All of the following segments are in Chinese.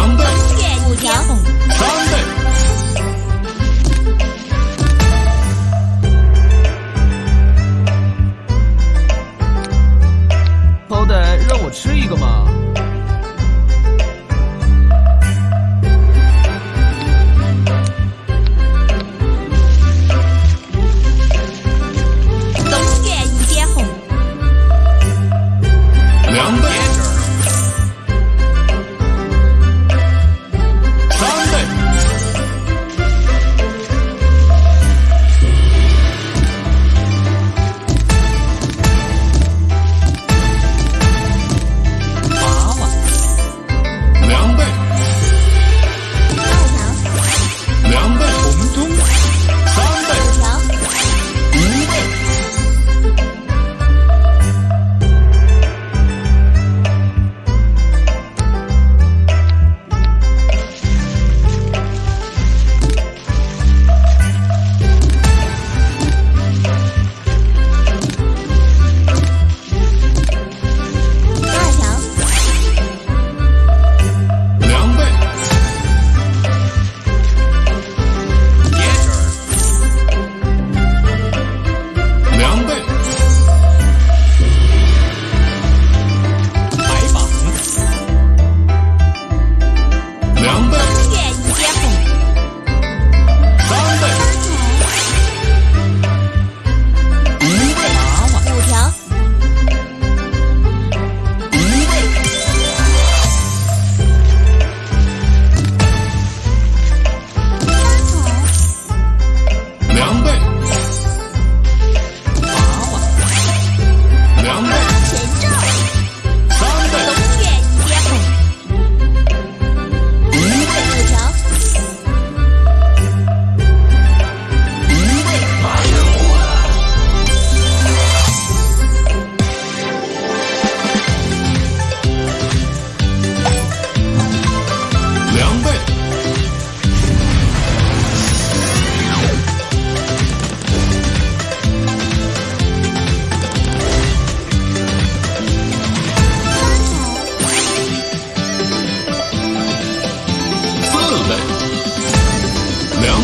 条两倍。东园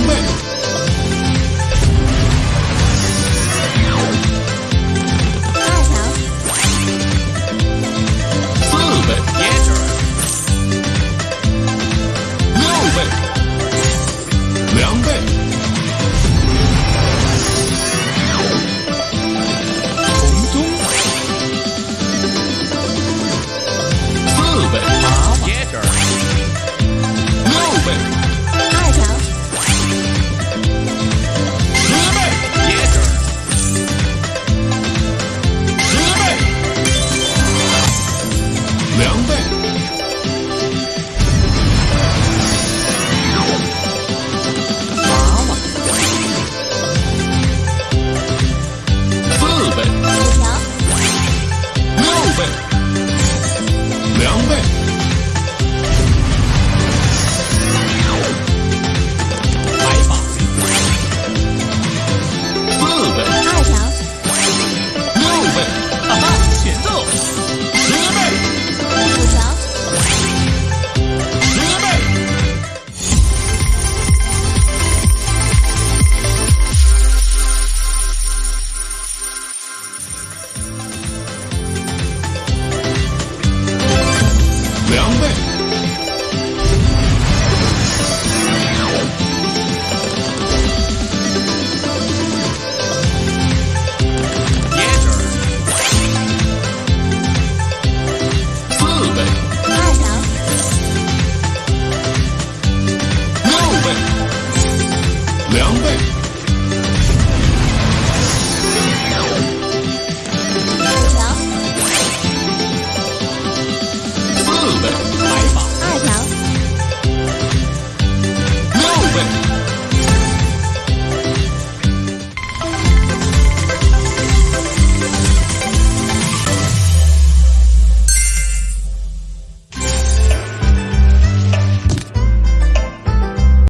Amen.